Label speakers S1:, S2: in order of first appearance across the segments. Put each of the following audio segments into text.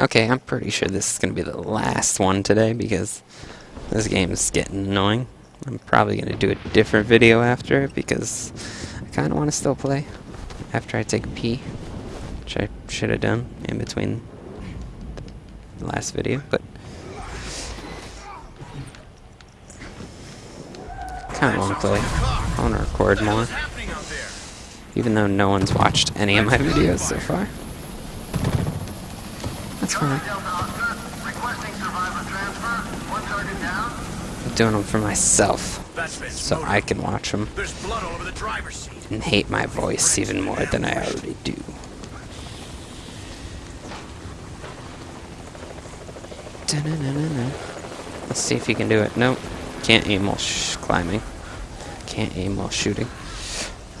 S1: Okay, I'm pretty sure this is going to be the last one today because this game is getting annoying. I'm probably going to do a different video after it because I kind of want to still play after I take a pee, which I should have done in between the last video, but kind of want to play. I want to record more, even though no one's watched any of my videos so far. Fine. I'm doing them for myself, so I can watch them and hate my voice even more than I already do. Let's see if you can do it. Nope. Can't aim while climbing. Can't aim while shooting.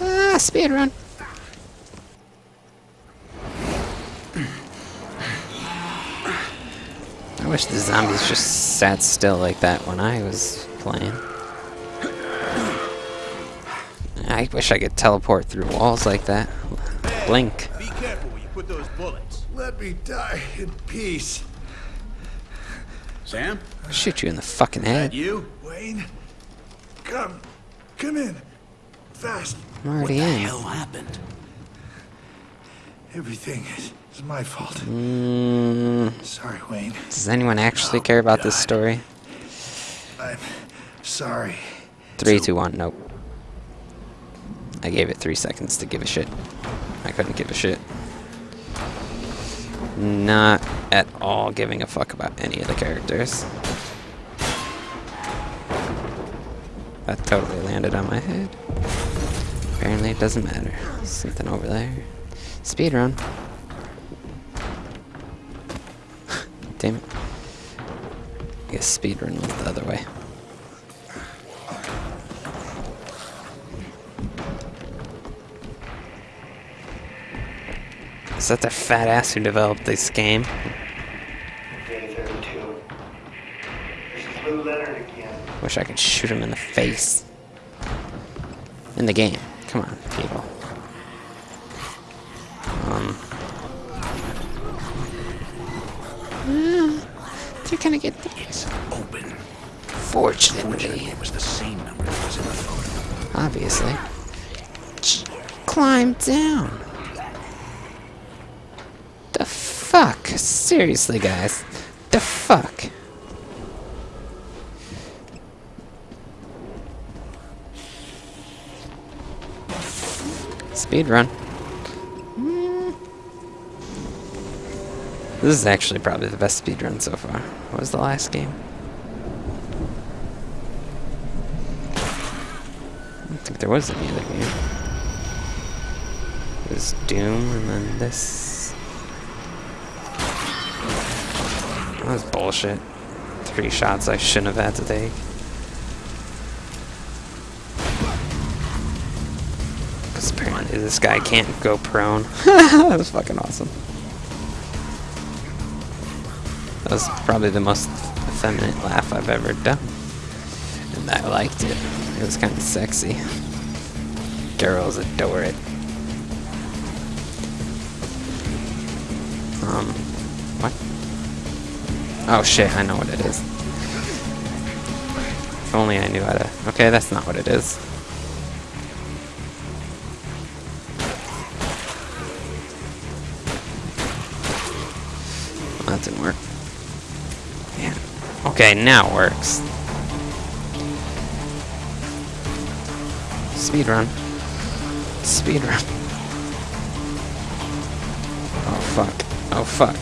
S1: Ah, speed run. Wish the zombies just sat still like that when I was playing. I wish I could teleport through walls like that. Blink.
S2: Be careful when you put those bullets.
S3: Let me die in peace.
S2: Sam?
S1: Shoot you in the fucking head.
S2: You?
S3: Wayne, come, come in, fast.
S1: I'm already
S2: What the
S1: in.
S2: hell happened?
S3: Everything is, is my fault.
S1: Mm,
S3: Sorry, Wayne.
S1: does anyone actually care about this story?
S3: I'm sorry.
S1: Three, two, one. Nope. I gave it three seconds to give a shit. I couldn't give a shit. Not at all giving a fuck about any of the characters. That totally landed on my head. Apparently it doesn't matter. Something over there. Speed run. Damn it. I guess speed run was the other way. Is that the fat ass who developed this game?
S4: Day 32. There's Lou Leonard again.
S1: Wish I could shoot him in the face. In the game. Come on, people. Um. Ah, You're gonna get the.
S2: It's open.
S1: Fortunately,
S2: It was the same number that was in the photo.
S1: obviously. Ch- Climb down. The fuck? Seriously, guys. The fuck? Speed run. This is actually probably the best speed run so far. What was the last game? I don't think there was any other game. It was Doom and then this. That was bullshit. Three shots I shouldn't have had to take. Because apparently this guy can't go prone. that was fucking awesome. That was probably the most effeminate laugh I've ever done. And I liked it. It was kind of sexy. Girls adore it. Um, what? Oh shit, I know what it is. If only I knew how to... Okay, that's not what it is. That didn't work. Okay, now it works. Speed run. Speed run. Oh fuck. Oh fuck.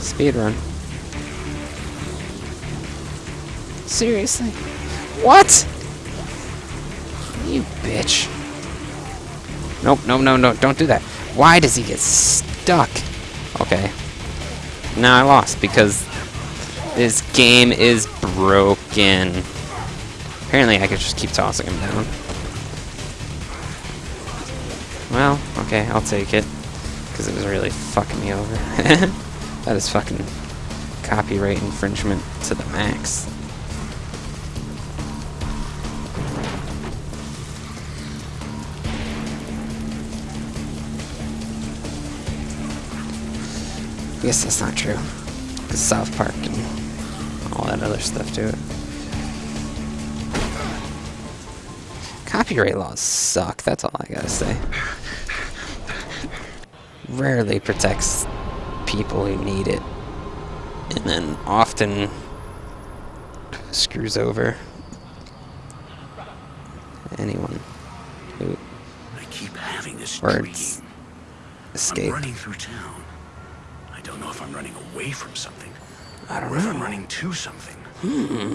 S1: Speed run. Seriously? What? You bitch. Nope, no, no, no, don't do that. Why does he get stuck? Okay. Now I lost because this game is broken. Apparently I could just keep tossing him down. Well, okay, I'll take it. Because it was really fucking me over. that is fucking copyright infringement to the max. I guess that's not true. Because South Park and all that other stuff to it. Copyright laws suck, that's all I gotta say. Rarely protects people who need it. And then often screws over anyone who
S2: I keep having this
S1: Words.
S2: dream.
S1: escape.
S2: I'm running through town. I don't know if I'm running away from something.
S1: I don't
S2: or if I'm running to something. Hmm.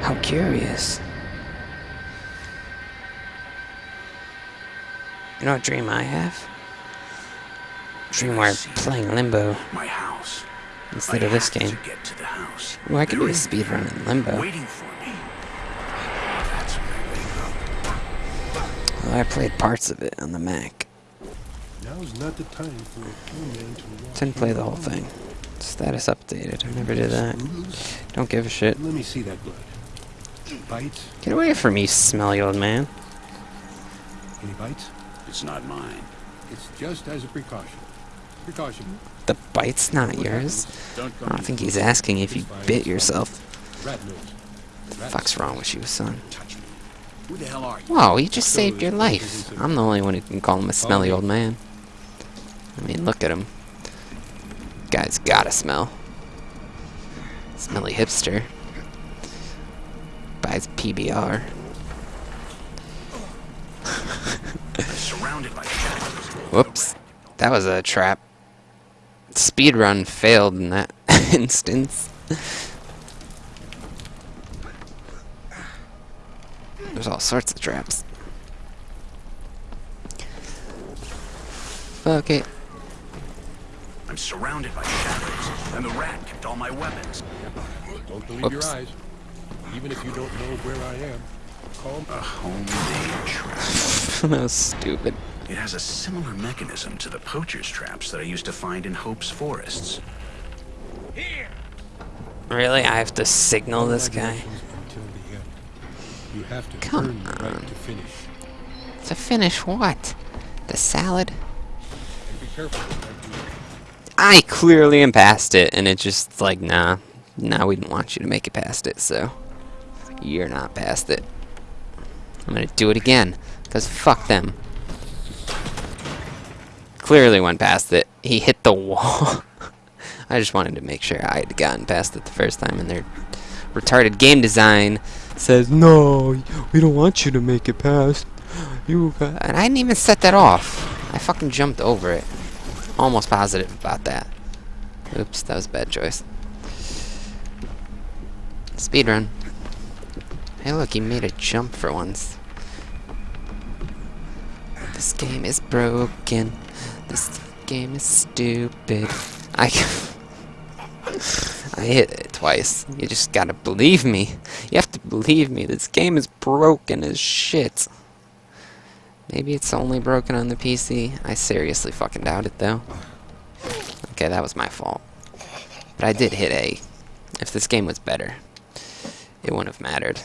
S1: How curious. You know what dream I have? Dream where I'm playing Limbo
S2: My house.
S1: instead
S2: I
S1: of this game.
S2: To to house.
S1: Well, I could do a
S2: in
S1: speed
S2: there,
S1: in Limbo.
S2: Waiting for me.
S1: Well, I played parts of it on the Mac.
S5: Now's not the time for a poor man to walk
S1: Didn't play the whole thing. Status updated. I never did that. Don't give a shit.
S5: Let me see that blood. Bites?
S1: Get away from me, smelly old man.
S5: Any bites?
S2: It's not mine.
S5: It's just as a precaution. Precaution.
S1: The bite's not yours.
S2: Don't
S1: I don't think he's asking if you bit yourself.
S5: Rat nose. Rat
S1: fuck's wrong with you, son?
S2: touch me. Who the hell are you?
S1: Whoa, he just saved your life. I'm the only one who can call him a smelly oh, old man. I mean, look at him. Guy's gotta smell. Smelly hipster. Buys PBR.
S2: I'm surrounded by shadows.
S1: Whoops. That was a trap. Speedrun failed in that instance. There's all sorts of traps. Fuck it.
S2: I'm surrounded by shadows, and the rat kept all my weapons.
S5: Don't believe
S1: Whoops.
S5: your eyes. Even if you don't know where I am. Calm.
S2: A homemade trap.
S1: that was stupid.
S2: It has a similar mechanism to the poacher's traps that I used to find in Hope's forests. Here.
S1: Really? I have to signal this guy?
S5: Until the end. You have to
S1: Come
S5: earn the
S1: on.
S5: right to finish.
S1: To finish what? The salad?
S5: And be careful with that blue.
S1: I clearly am past it, and it's just like, nah. Nah, we didn't want you to make it past it, so. You're not past it. I'm gonna do it again, because fuck them. Clearly went past it. He hit the wall. I just wanted to make sure I had gotten past it the first time, and their retarded game design says, no, we don't want you to make it past. You got-" And I didn't even set that off. I fucking jumped over it. Almost positive about that. Oops, that was a bad choice. Speedrun. Hey look, he made a jump for once. This game is broken. This game is stupid. I I hit it twice. You just gotta believe me. You have to believe me. This game is broken as shit. Maybe it's only broken on the PC. I seriously fucking doubt it though. Okay, that was my fault. But I did hit A. If this game was better, it wouldn't have mattered.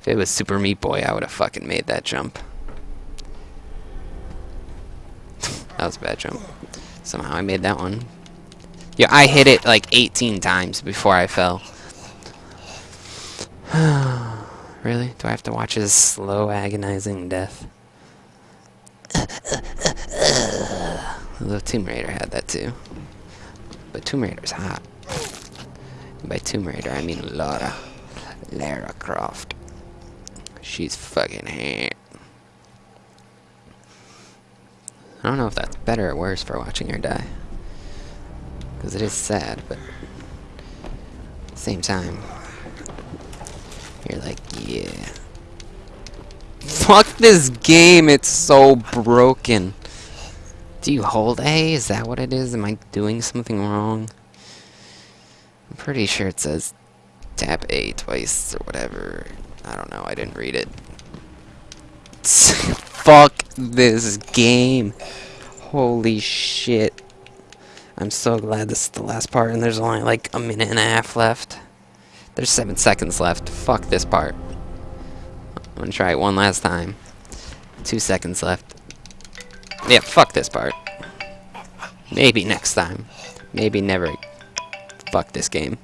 S1: If it was Super Meat Boy, I would have fucking made that jump. that was a bad jump. Somehow I made that one. Yeah, I hit it like 18 times before I fell. really? Do I have to watch his slow, agonizing death? Although Tomb Raider had that too. But Tomb Raider's hot. And by Tomb Raider, I mean Lara. Lara Croft. She's fucking hot. I don't know if that's better or worse for watching her die. Because it is sad, but at the same time, you're like, yeah. Fuck this game, it's so broken. Do you hold A? Is that what it is? Am I doing something wrong? I'm pretty sure it says tap A twice or whatever. I don't know, I didn't read it. Fuck this game. Holy shit. I'm so glad this is the last part and there's only like a minute and a half left. There's seven seconds left. Fuck this part. I'm gonna try it one last time. Two seconds left. Yeah, fuck this part. Maybe next time. Maybe never. Fuck this game.